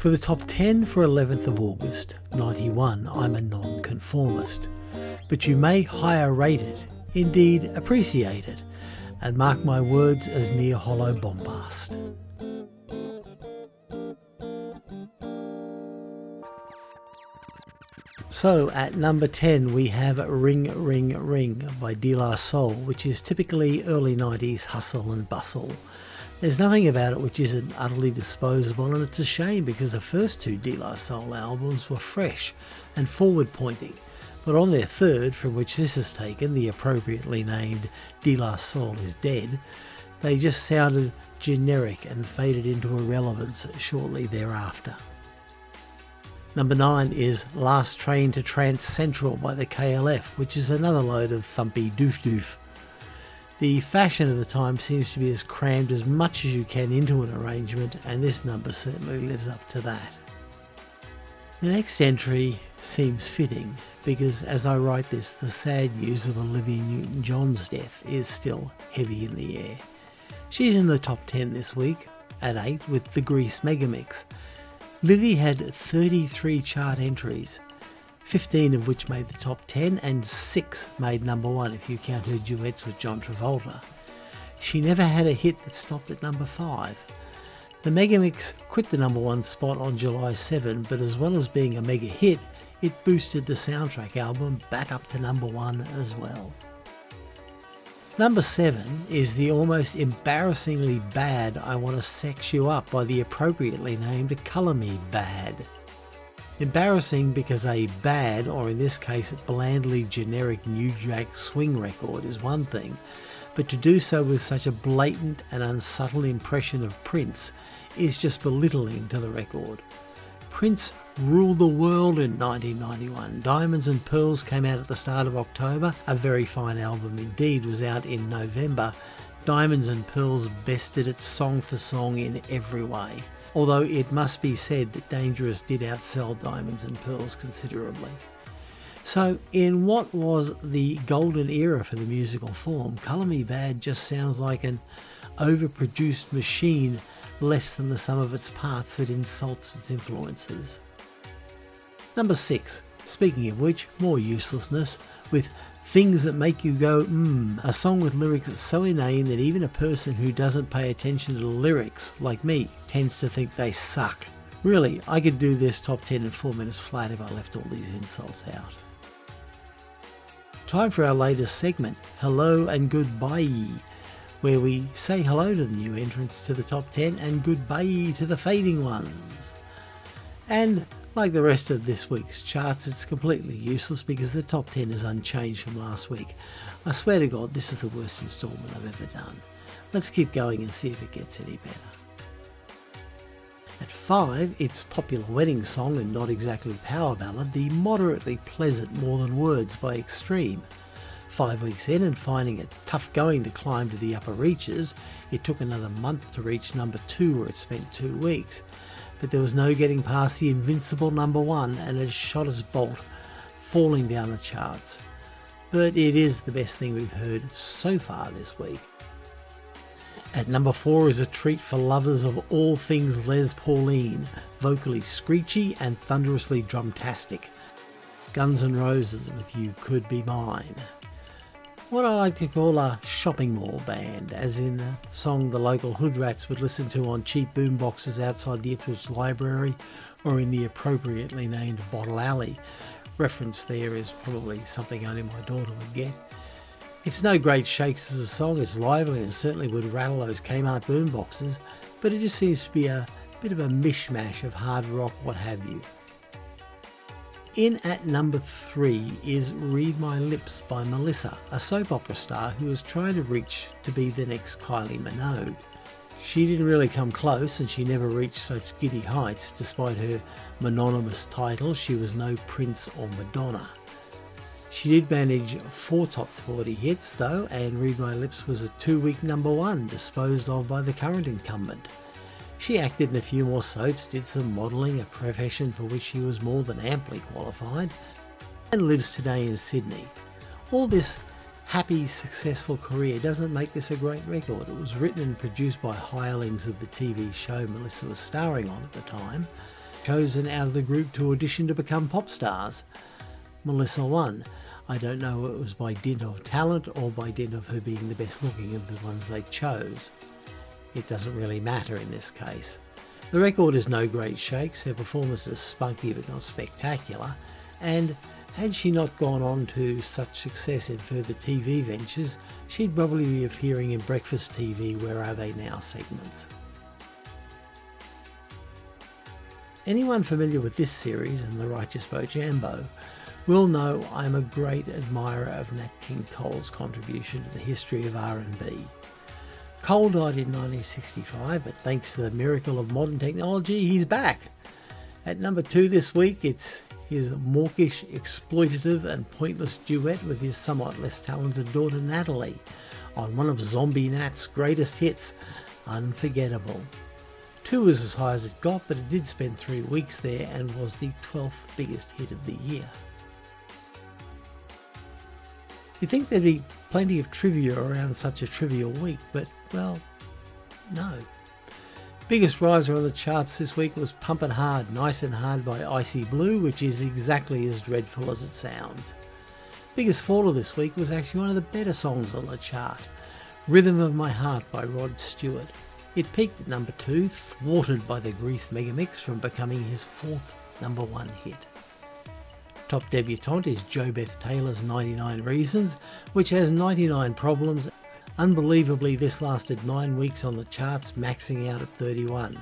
For the top 10 for 11th of August 91, I'm a nonconformist. But you may higher rate it, indeed appreciate it, and mark my words as mere hollow bombast. So at number 10 we have Ring Ring Ring by De La Soul which is typically early 90s hustle and bustle. There's nothing about it which isn't utterly disposable and it's a shame because the first two De La Soul albums were fresh and forward pointing. But on their third, from which this is taken, the appropriately named De La Soul is Dead, they just sounded generic and faded into irrelevance shortly thereafter. Number 9 is Last Train to Trancentral by the KLF, which is another load of thumpy doof doof. The fashion of the time seems to be as crammed as much as you can into an arrangement, and this number certainly lives up to that. The next entry seems fitting because as I write this, the sad news of Olivia Newton John's death is still heavy in the air. She's in the top 10 this week at 8 with the Grease Megamix. Livy had 33 chart entries 15 of which made the top 10 and 6 made number 1 if you count her duets with John Travolta. She never had a hit that stopped at number 5. The Megamix quit the number 1 spot on July 7 but as well as being a mega hit, it boosted the soundtrack album back up to number 1 as well. Number 7 is the almost embarrassingly bad I Want to Sex You Up by the appropriately named Color Me Badd. Embarrassing because a bad, or in this case blandly generic New Jack swing record is one thing, but to do so with such a blatant and unsubtle impression of Prince is just belittling to the record. Prince ruled the world in 1991. Diamonds and Pearls came out at the start of October. A very fine album indeed was out in November. Diamonds and Pearls bested it song for song in every way although it must be said that Dangerous did outsell Diamonds and Pearls considerably. So, in what was the golden era for the musical form, Color Me Badd just sounds like an overproduced machine less than the sum of its parts that insults its influences. Number 6. Speaking of which, more uselessness, with Things that make you go, mmm, a song with lyrics that's so inane that even a person who doesn't pay attention to the lyrics, like me, tends to think they suck. Really, I could do this top 10 in 4 minutes flat if I left all these insults out. Time for our latest segment, Hello and Goodbye, where we say hello to the new entrants to the top 10 and goodbye to the fading ones. And like the rest of this week's charts, it's completely useless because the top 10 is unchanged from last week. I swear to God, this is the worst instalment I've ever done. Let's keep going and see if it gets any better. At 5, its popular wedding song and not exactly power ballad, the moderately pleasant More Than Words by Extreme. Five weeks in and finding it tough going to climb to the upper reaches, it took another month to reach number 2 where it spent 2 weeks but there was no getting past the invincible number one and it shot as bolt, falling down the charts. But it is the best thing we've heard so far this week. At number 4 is a treat for lovers of all things Les Pauline, vocally screechy and thunderously drumtastic. Guns N' Roses with You Could Be Mine what I like to call a shopping mall band, as in a song the local hood rats would listen to on cheap boomboxes outside the Ipswich Library or in the appropriately named Bottle Alley. Reference there is probably something only my daughter would get. It's no great shakes as a song, it's lively and certainly would rattle those Kmart boomboxes, but it just seems to be a bit of a mishmash of hard rock, what have you. In at number three is Read My Lips by Melissa, a soap opera star who was trying to reach to be the next Kylie Minogue. She didn't really come close and she never reached such giddy heights despite her mononymous title, she was no Prince or Madonna. She did manage four top 40 hits though and Read My Lips was a two week number one disposed of by the current incumbent. She acted in a few more soaps, did some modelling, a profession for which she was more than amply qualified, and lives today in Sydney. All this happy, successful career doesn't make this a great record. It was written and produced by hirelings of the TV show Melissa was starring on at the time, chosen out of the group to audition to become pop stars. Melissa won. I don't know if it was by dint of talent or by dint of her being the best looking of the ones they chose. It doesn't really matter in this case. The record is no great shakes, her performance is spunky but not spectacular, and had she not gone on to such success in further TV ventures, she'd probably be appearing in Breakfast TV Where Are They Now segments. Anyone familiar with this series and The Righteous Bojambo will know I'm a great admirer of Nat King Cole's contribution to the history of R&B. Cole died in 1965, but thanks to the miracle of modern technology, he's back. At number two this week, it's his mawkish, exploitative and pointless duet with his somewhat less talented daughter Natalie on one of Zombie Nat's greatest hits, Unforgettable. Two was as high as it got, but it did spend three weeks there and was the 12th biggest hit of the year. You'd think there'd be plenty of trivia around such a trivial week, but, well, no. Biggest riser on the charts this week was Pumpin' Hard, Nice and Hard by Icy Blu, which is exactly as dreadful as it sounds. Biggest faller this week was actually one of the better songs on the chart, Rhythm of My Heart by Rod Stewart. It peaked at number 2, thwarted by the Grease Megamix from becoming his fourth number 1 hit. Top debutante is JoBeth Taylor's 99 Reasons, which has 99 problems Unbelievably, this lasted 9 weeks on the charts, maxing out at 31.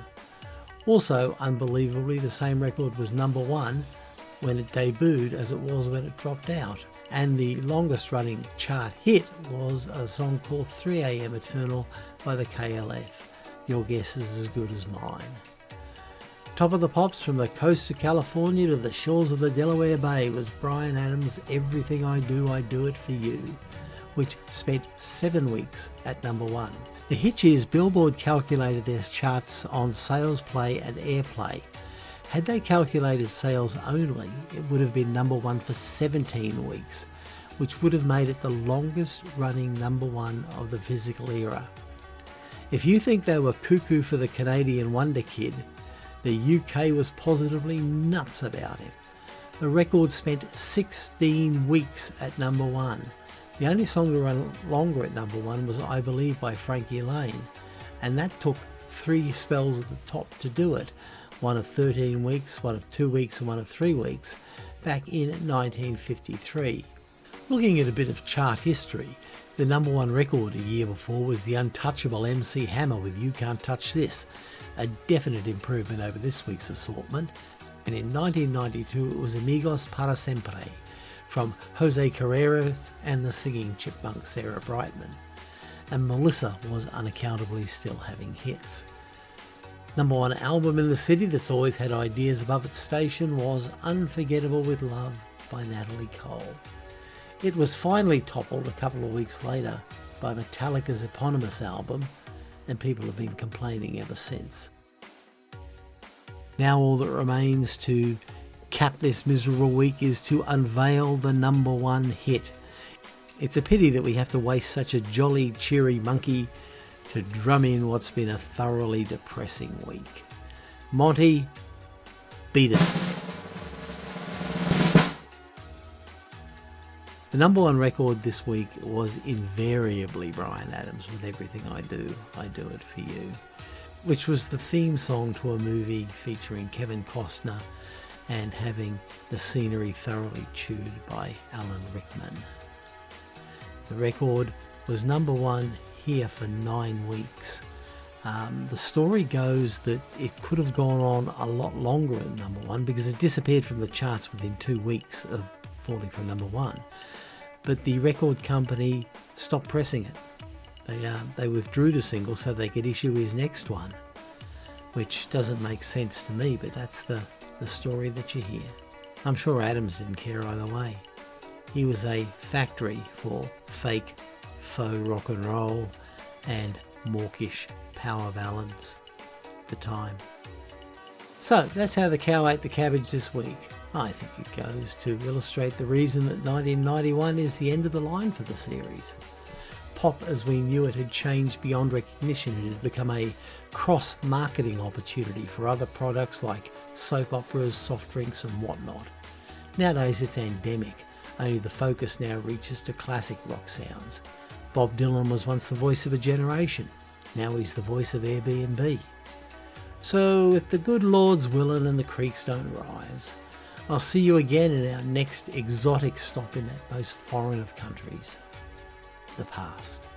Also, unbelievably, the same record was number 1 when it debuted as it was when it dropped out. And the longest running chart hit was a song called 3am Eternal by the KLF. Your guess is as good as mine. Top of the pops from the coast of California to the shores of the Delaware Bay was Bryan Adams' Everything I Do, I Do It For You which spent seven weeks at number one. The hitch is Billboard calculated their charts on sales play and airplay. Had they calculated sales only, it would have been number one for 17 weeks, which would have made it the longest running number one of the physical era. If you think they were cuckoo for the Canadian Wonder Kid, the UK was positively nuts about him. The record spent 16 weeks at number one, the only song to run longer at number one was I Believe by Frankie Laine, and that took three spells at the top to do it one of 13 weeks, one of two weeks, and one of three weeks back in 1953. Looking at a bit of chart history, the number one record a year before was the untouchable MC Hammer with You Can't Touch This, a definite improvement over this week's assortment, and in 1992 it was Amigos para Siempre from Jose Carreras and the singing chipmunk Sarah Brightman. And Melissa was unaccountably still having hits. Number one album in the city that's always had ideas above its station was Unforgettable with Love by Natalie Cole. It was finally toppled a couple of weeks later by Metallica's eponymous album, and people have been complaining ever since. Now all that remains to cap this miserable week is to unveil the number one hit. It's a pity that we have to waste such a jolly, cheery monkey to drum in what's been a thoroughly depressing week. Monty, beat it. The number one record this week was invariably Bryan Adams with Everything I Do, I Do It For You, which was the theme song to a movie featuring Kevin Costner and having the scenery thoroughly chewed by Alan Rickman. The record was number one here for nine weeks. Um, the story goes that it could have gone on a lot longer at number one because it disappeared from the charts within two weeks of falling from number one. But the record company stopped pressing it. They, uh, they withdrew the single so they could issue his next one, which doesn't make sense to me, but that's the, the story that you hear. I'm sure Adams didn't care either way. He was a factory for fake, faux rock and roll and mawkish power ballads the time. So that's how the cow ate the cabbage this week. I think it goes to illustrate the reason that 1991 is the end of the line for the series. Pop as we knew it had changed beyond recognition. It had become a cross marketing opportunity for other products like soap operas, soft drinks and whatnot. Nowadays it's endemic, only the focus now reaches to classic rock sounds. Bob Dylan was once the voice of a generation, now he's the voice of Airbnb. So if the good Lord's willing and the creeks don't rise, I'll see you again in our next exotic stop in that most foreign of countries, the past.